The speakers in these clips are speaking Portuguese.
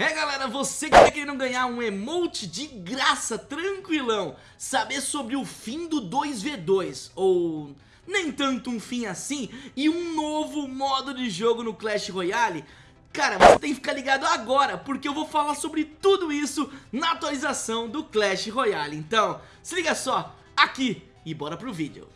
É galera, você que tá querendo ganhar um emote de graça, tranquilão Saber sobre o fim do 2v2 Ou nem tanto um fim assim E um novo modo de jogo no Clash Royale Cara, você tem que ficar ligado agora Porque eu vou falar sobre tudo isso na atualização do Clash Royale. Então, se liga só, aqui e bora pro vídeo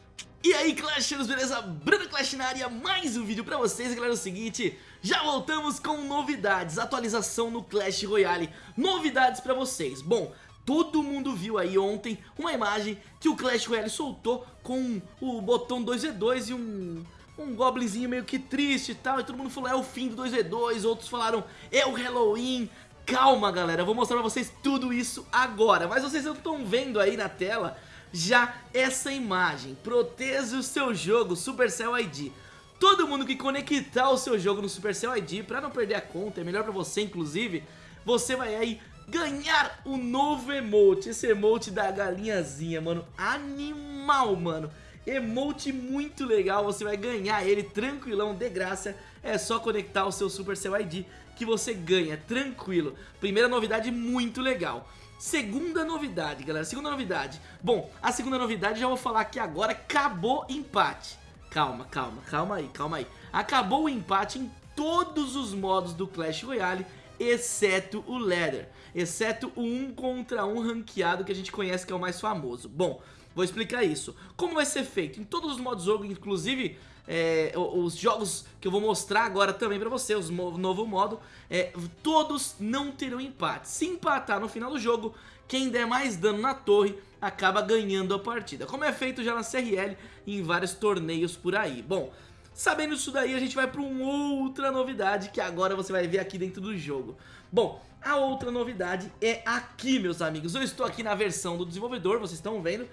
e aí Clashers, beleza? Bruno Clash na área, mais um vídeo pra vocês, galera, é o seguinte Já voltamos com novidades, atualização no Clash Royale. Novidades pra vocês, bom, todo mundo viu aí ontem uma imagem que o Clash Royale soltou Com o botão 2v2 e um, um goblinzinho meio que triste e tal E todo mundo falou é o fim do 2v2, outros falaram é o Halloween Calma galera, eu vou mostrar pra vocês tudo isso agora. Mas vocês estão vendo aí na tela já essa imagem. Proteja o seu jogo Supercell ID. Todo mundo que conectar o seu jogo no Supercell ID, pra não perder a conta, é melhor pra você inclusive, você vai aí ganhar o novo emote, esse emote da galinhazinha, mano, animal, mano. Emote muito legal, você vai ganhar ele tranquilão, de graça, é só conectar o seu Supercell ID que você ganha, tranquilo. Primeira novidade muito legal. Segunda novidade, galera, segunda novidade. Bom, a segunda novidade já vou falar aqui agora Acabou empate. Calma, calma, calma aí, calma aí. Acabou o empate em todos os modos do Clash Royale Exceto o Leather Exceto o 1 contra 1 ranqueado que a gente conhece que é o mais famoso. Bom, vou explicar isso. Como vai ser feito? Em todos os modos do jogo, inclusive é, os jogos que eu vou mostrar agora também pra você, os novo modo, é, todos não terão empate. Se empatar no final do jogo, quem der mais dano na torre acaba ganhando a partida. Como é feito já na CRL e em vários torneios por aí. Bom, sabendo isso daí, a gente vai para uma outra novidade que agora você vai ver aqui dentro do jogo. Bom, a outra novidade é aqui, meus amigos. Eu estou aqui na versão do desenvolvedor, vocês estão vendo.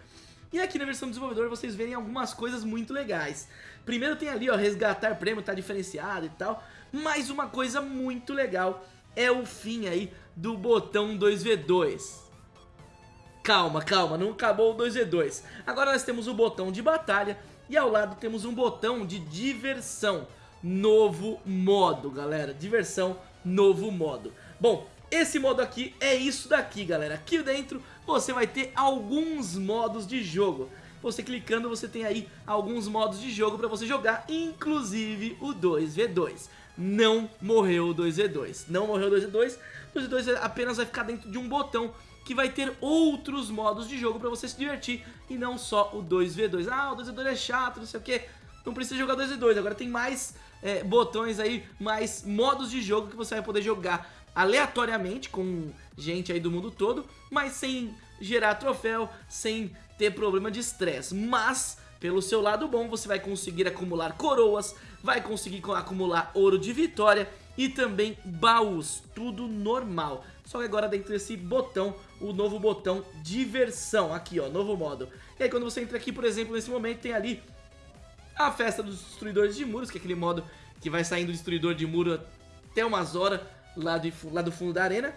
E aqui na versão do desenvolvedor vocês verem algumas coisas muito legais. Primeiro tem ali, ó, resgatar prêmio, tá diferenciado e tal. Mas uma coisa muito legal é o fim aí do botão 2v2. Calma, calma, não acabou o 2v2. Agora nós temos o botão de batalha e ao lado temos um botão de diversão. Novo modo, galera. Diversão, novo modo. Bom, esse modo aqui é isso daqui, galera. Aqui dentro você vai ter alguns modos de jogo. Você clicando, você tem aí alguns modos de jogo para você jogar, inclusive o 2v2. Não morreu o 2v2. Não morreu o 2v2. O 2v2 apenas vai ficar dentro de um botão que vai ter outros modos de jogo para você se divertir e não só o 2v2. Ah, o 2v2 é chato, não sei o que. Não precisa jogar 2v2, agora tem mais é, botões aí, mais modos de jogo que você vai poder jogar aleatoriamente com gente aí do mundo todo, mas sem gerar troféu, sem ter problema de estresse. Mas, pelo seu lado bom, você vai conseguir acumular coroas, vai conseguir acumular ouro de vitória e também baús, tudo normal. Só que agora dentro desse botão, o novo botão diversão, aqui ó, novo modo. E aí quando você entra aqui, por exemplo, nesse momento tem ali a festa dos destruidores de muros, que é aquele modo que vai saindo do destruidor de muro até umas horas lá do, lá do fundo da arena.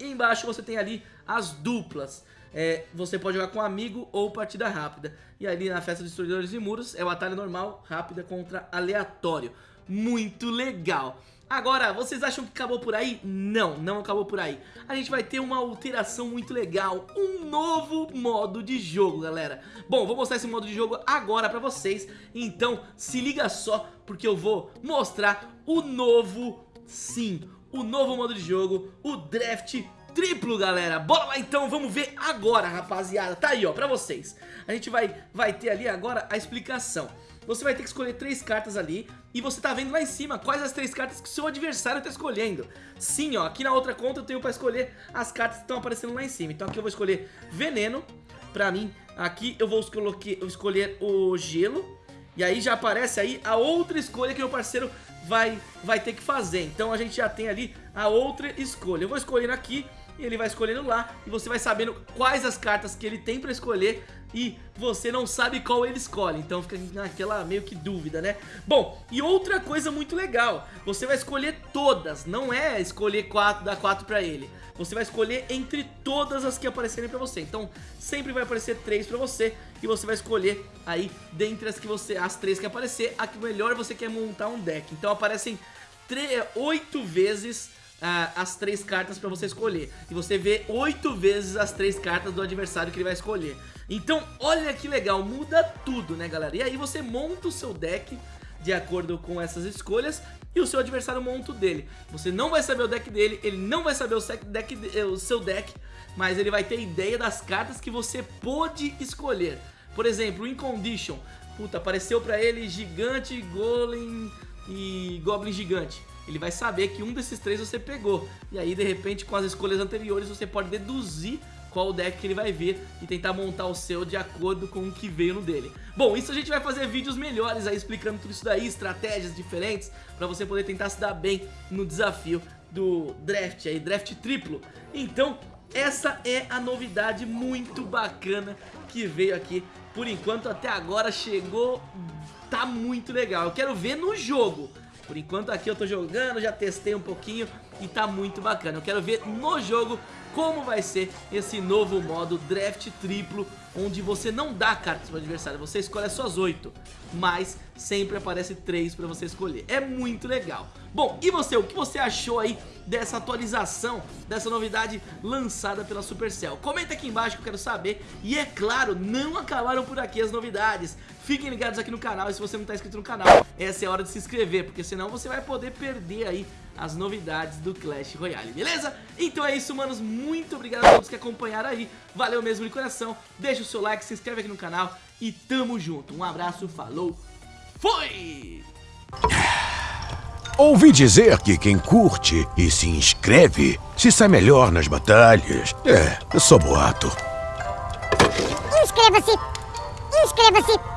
E embaixo você tem ali as duplas. É, você pode jogar com amigo ou partida rápida. E ali na festa dos destruidores de muros é batalha normal, rápida contra aleatório. Muito legal. Agora, vocês acham que acabou por aí? Não, não acabou por aí. A gente vai ter uma alteração muito legal, um novo modo de jogo, galera. Bom, vou mostrar esse modo de jogo agora pra vocês, então se liga só, porque eu vou mostrar o novo sim, o novo modo de jogo, o Draft triplo, galera. Bora lá então, vamos ver agora, rapaziada. Tá aí, ó, pra vocês. A gente vai, vai ter ali agora a explicação. Você vai ter que escolher três cartas ali e você tá vendo lá em cima quais as três cartas que o seu adversário tá escolhendo. Sim, ó, aqui na outra conta eu tenho pra escolher as cartas que estão aparecendo lá em cima. Então aqui eu vou escolher veneno, pra mim. Aqui eu vou escolher o gelo. E aí já aparece aí a outra escolha que meu parceiro vai, vai ter que fazer. Então a gente já tem ali a outra escolha. Eu vou escolher aqui e ele vai escolhendo lá e você vai sabendo quais as cartas que ele tem pra escolher e você não sabe qual ele escolhe, então fica naquela meio que dúvida, né? Bom, e outra coisa muito legal, você vai escolher todas, não é escolher quatro, dar quatro pra ele. Você vai escolher entre todas as que aparecerem pra você, então sempre vai aparecer três pra você e você vai escolher aí dentre as que você, as três que aparecer, a que melhor você quer montar um deck. Então aparecem oito vezes as três cartas pra você escolher E você vê oito vezes as três cartas do adversário que ele vai escolher Então, olha que legal, muda tudo, né, galera? E aí você monta o seu deck de acordo com essas escolhas e o seu adversário monta o dele. Você não vai saber o deck dele, ele não vai saber o, deck, eh, o seu deck, mas ele vai ter ideia das cartas que você pôde escolher. Por exemplo, o Incondition. Puta, apareceu pra ele Gigante, Golem e Goblin Gigante ele vai saber que um desses três você pegou. E aí, de repente, com as escolhas anteriores, você pode deduzir qual deck que ele vai ver e tentar montar o seu de acordo com o que veio no dele. Bom, isso a gente vai fazer vídeos melhores aí explicando tudo isso daí, estratégias diferentes, pra você poder tentar se dar bem no desafio do draft aí, draft triplo. Então, essa é a novidade muito bacana que veio aqui. Por enquanto, até agora chegou, tá muito legal. Eu quero ver no jogo. Por enquanto aqui eu tô jogando, já testei um pouquinho e tá muito bacana. Eu quero ver no jogo como vai ser esse novo modo draft triplo, onde você não dá cartas para o adversário, você escolhe as suas 8, mas sempre aparece 3 para você escolher. É muito legal. Bom, e você, o que você achou aí dessa atualização, dessa novidade lançada pela Supercell? Comenta aqui embaixo que eu quero saber. E é claro, não acabaram por aqui as novidades. Fiquem ligados aqui no canal e se você não está inscrito no canal, essa é a hora de se inscrever, porque senão você vai poder perder aí as novidades do Clash Royale, beleza? Então é isso, manos, muito obrigado a todos que acompanharam aí, valeu mesmo de coração, deixa o seu like, se inscreve aqui no canal e tamo junto, um abraço, falou, foi! Ouvi dizer que quem curte e se inscreve se sai melhor nas batalhas. É, eu sou boato. Inscreva-se! Inscreva-se!